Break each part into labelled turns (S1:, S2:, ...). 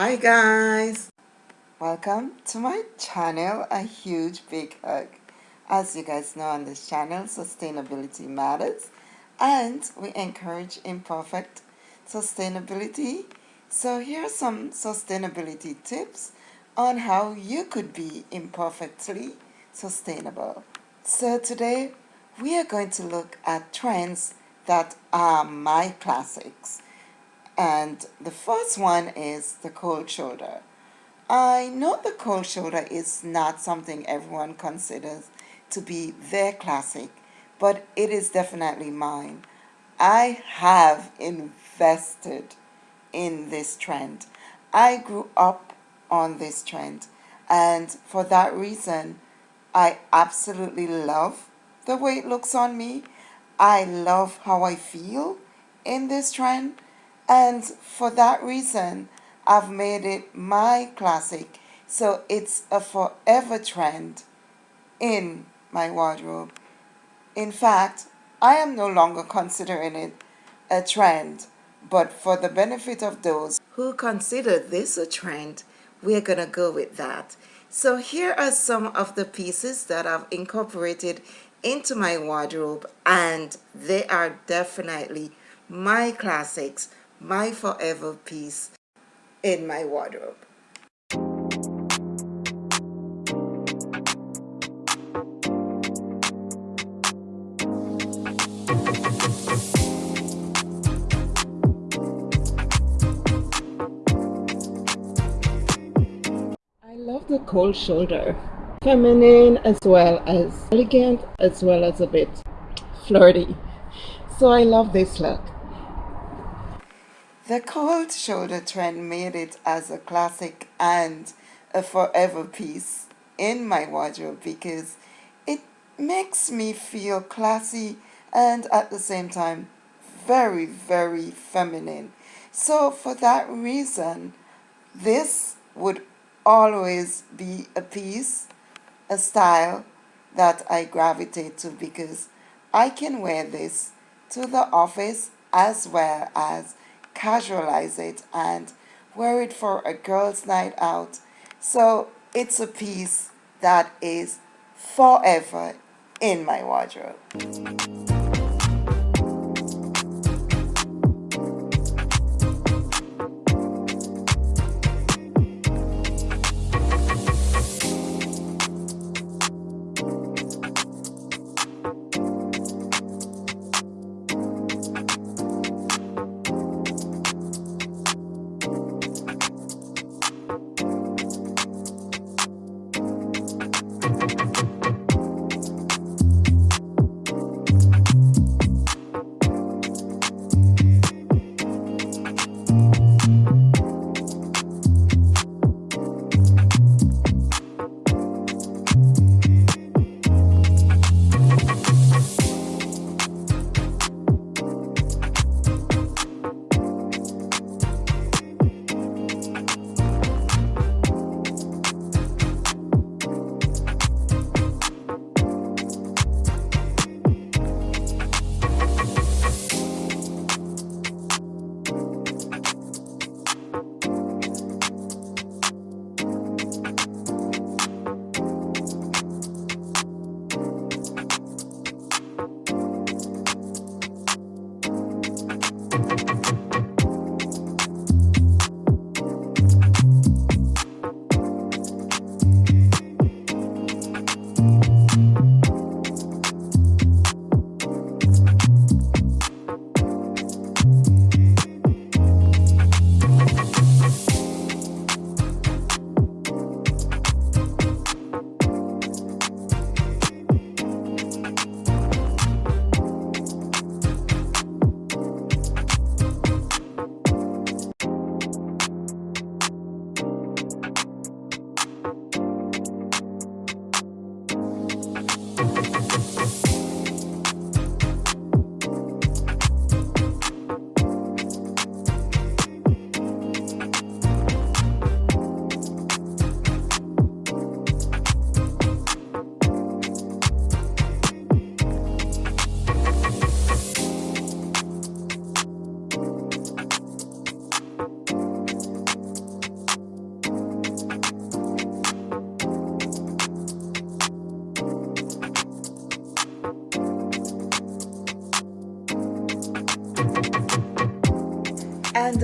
S1: Hi guys! Welcome to my channel, a huge big hug. As you guys know on this channel, sustainability matters and we encourage imperfect sustainability. So here are some sustainability tips on how you could be imperfectly sustainable. So today we are going to look at trends that are my classics. And the first one is the cold shoulder. I know the cold shoulder is not something everyone considers to be their classic, but it is definitely mine. I have invested in this trend. I grew up on this trend, and for that reason, I absolutely love the way it looks on me. I love how I feel in this trend and for that reason, I've made it my classic. So it's a forever trend in my wardrobe. In fact, I am no longer considering it a trend, but for the benefit of those who consider this a trend, we're going to go with that. So here are some of the pieces that I've incorporated into my wardrobe and they are definitely my classics my forever piece in my wardrobe. I love the cold shoulder. Feminine as well as elegant as well as a bit flirty. So I love this look. The cold shoulder trend made it as a classic and a forever piece in my wardrobe because it makes me feel classy and at the same time very, very feminine. So for that reason, this would always be a piece, a style that I gravitate to because I can wear this to the office as well as casualize it and wear it for a girl's night out. So it's a piece that is forever in my wardrobe.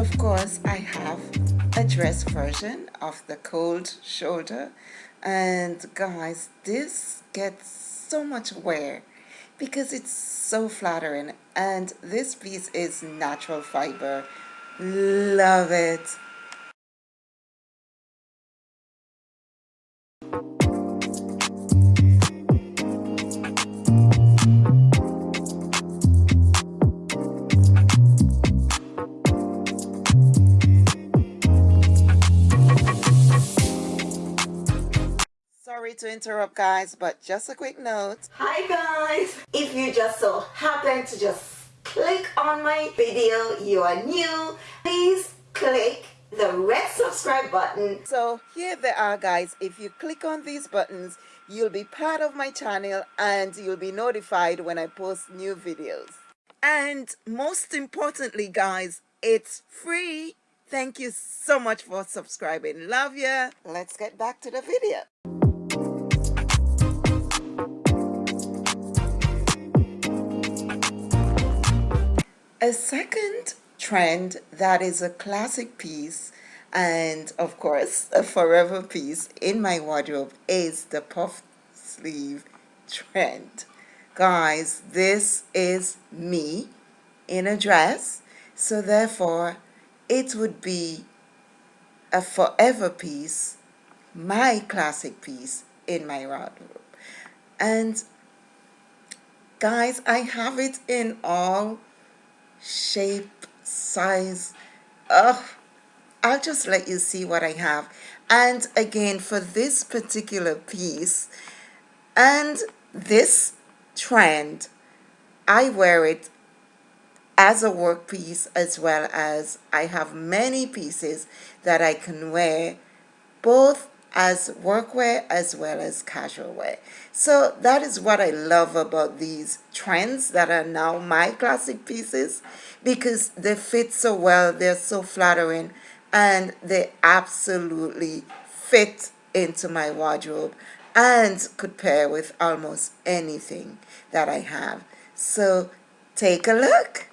S1: Of course, I have a dress version of the cold shoulder. And guys, this gets so much wear because it's so flattering. And this piece is natural fiber. Love it. Sorry to interrupt guys, but just a quick note.
S2: Hi guys! If you just so happen to just click on my video, you are new, please click the red subscribe button.
S1: So here they are guys, if you click on these buttons, you'll be part of my channel and you'll be notified when I post new videos. And most importantly guys, it's free. Thank you so much for subscribing. Love ya. Let's get back to the video. A second trend that is a classic piece and of course a forever piece in my wardrobe is the puff sleeve trend. Guys, this is me in a dress, so therefore it would be a forever piece, my classic piece in my wardrobe. And guys, I have it in all shape, size. Oh, I'll just let you see what I have. And again, for this particular piece and this trend, I wear it as a work piece as well as I have many pieces that I can wear both as workwear as well as casual wear. So that is what I love about these trends that are now my classic pieces because they fit so well, they're so flattering and they absolutely fit into my wardrobe and could pair with almost anything that I have. So take a look.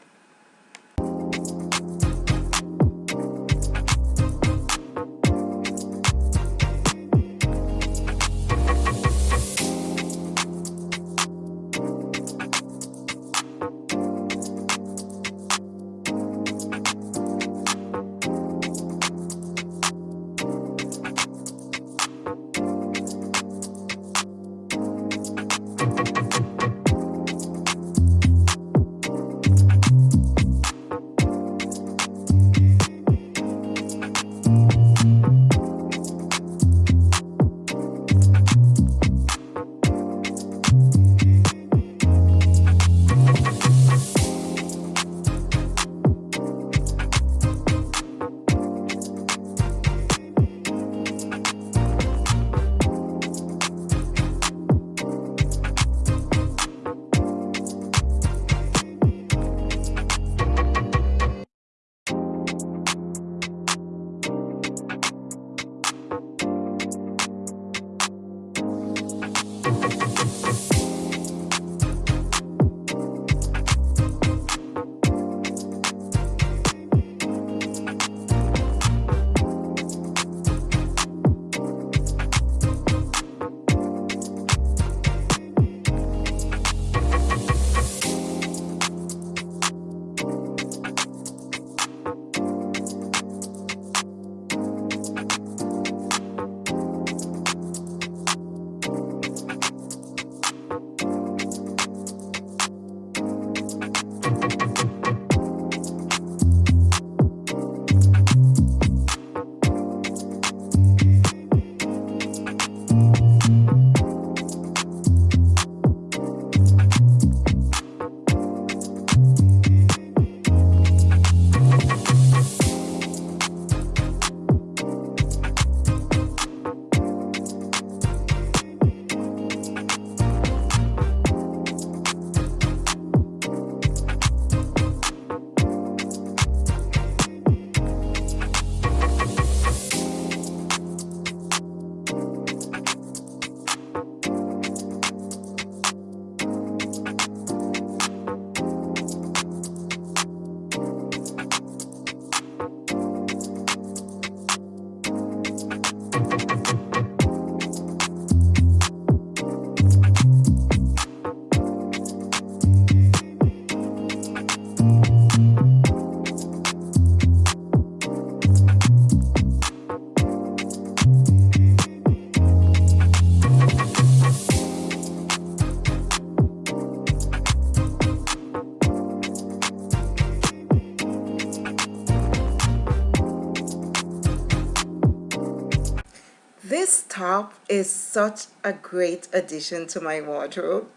S1: Top is such a great addition to my wardrobe.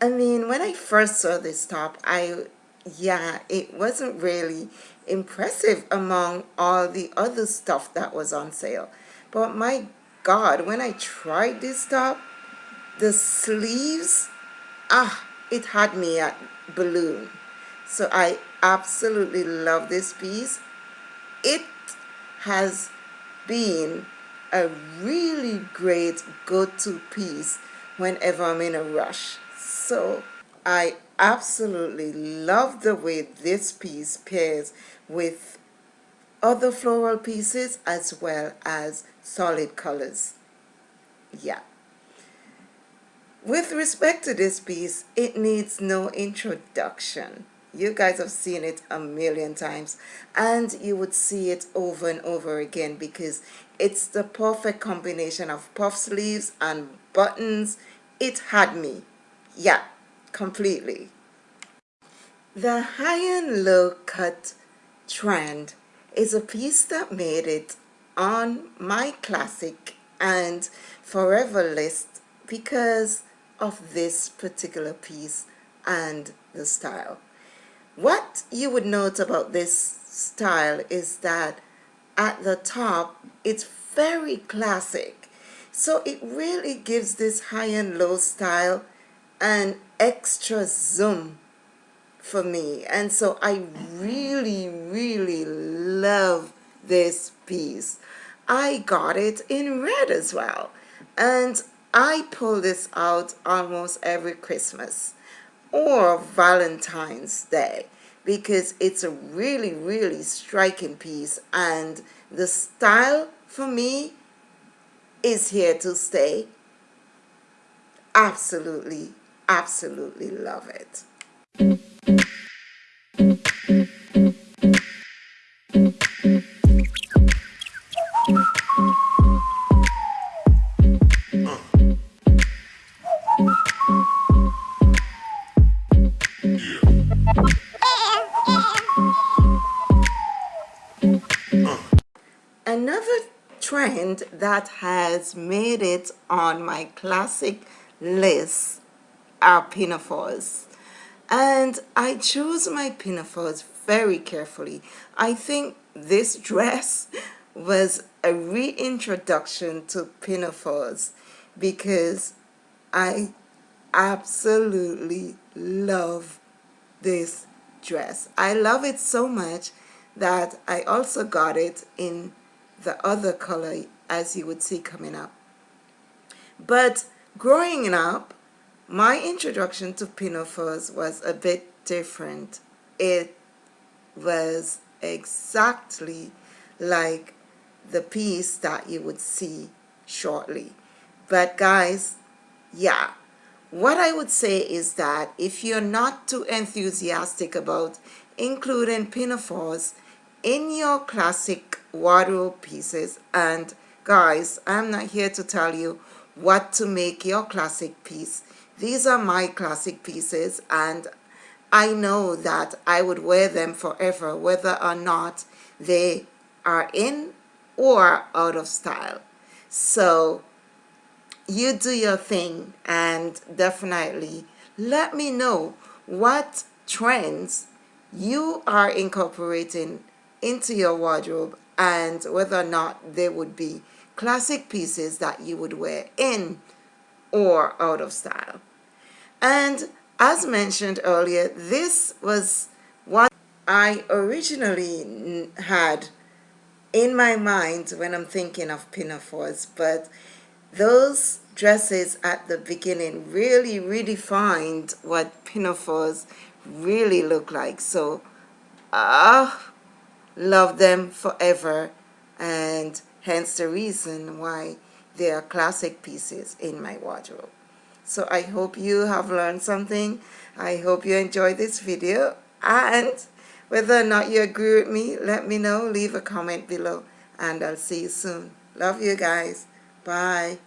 S1: I mean, when I first saw this top, I, yeah, it wasn't really impressive among all the other stuff that was on sale. But my God, when I tried this top, the sleeves, ah, it had me at balloon. So I absolutely love this piece. It has been a really great go-to piece whenever I'm in a rush. So I absolutely love the way this piece pairs with other floral pieces as well as solid colors. Yeah. With respect to this piece, it needs no introduction. You guys have seen it a million times and you would see it over and over again because it's the perfect combination of puff sleeves and buttons. It had me. Yeah, completely. The high and low cut trend is a piece that made it on my classic and forever list because of this particular piece and the style. What you would note about this style is that at the top it's very classic. So it really gives this high and low style an extra zoom for me. And so I really really love this piece. I got it in red as well. And I pull this out almost every Christmas or Valentine's Day because it's a really really striking piece and the style for me is here to stay. Absolutely absolutely love it Another trend that has made it on my classic list are pinafores. And I chose my pinafores very carefully. I think this dress was a reintroduction to pinafores because I absolutely love this dress. I love it so much that I also got it in the other color as you would see coming up. But growing up, my introduction to pinafores was a bit different. It was exactly like the piece that you would see shortly. But guys, yeah, what I would say is that if you're not too enthusiastic about including pinafores in your classic wardrobe pieces, and guys, I'm not here to tell you what to make your classic piece. These are my classic pieces and I know that I would wear them forever whether or not they are in or out of style. So you do your thing and definitely let me know what trends you are incorporating into your wardrobe and whether or not they would be classic pieces that you would wear in or out of style. And as mentioned earlier, this was what I originally had in my mind when I'm thinking of pinafores, but those dresses at the beginning really redefined what pinafores really look like. So, ah, uh, love them forever and hence the reason why they are classic pieces in my wardrobe. So I hope you have learned something. I hope you enjoyed this video and whether or not you agree with me, let me know. Leave a comment below and I'll see you soon. Love you guys. Bye.